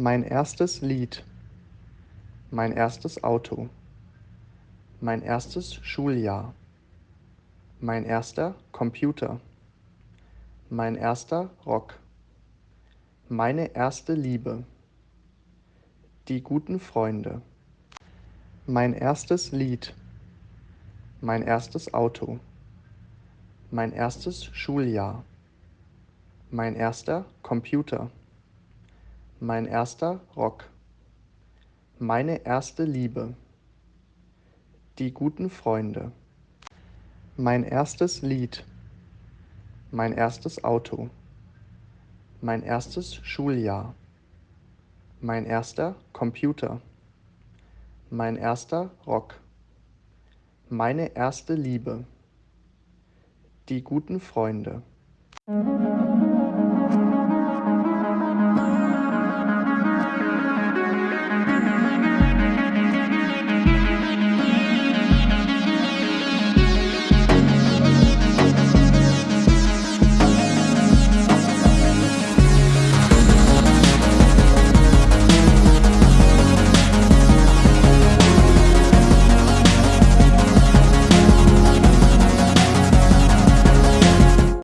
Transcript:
Mein erstes Lied. Mein erstes Auto. Mein erstes Schuljahr. Mein erster Computer. Mein erster Rock. Meine erste Liebe. Die guten Freunde. Mein erstes Lied. Mein erstes Auto. Mein erstes Schuljahr. Mein erster Computer. Mein erster Rock. Meine erste Liebe. Die guten Freunde. Mein erstes Lied. Mein erstes Auto. Mein erstes Schuljahr. Mein erster Computer. Mein erster Rock. Meine erste Liebe. Die guten Freunde.